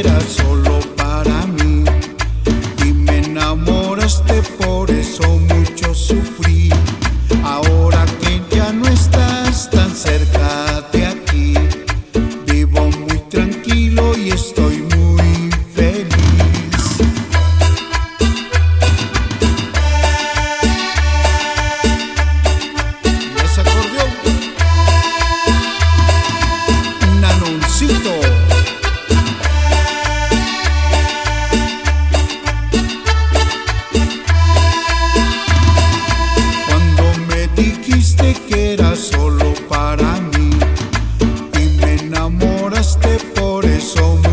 era solo. Enamoraste, por eso mucho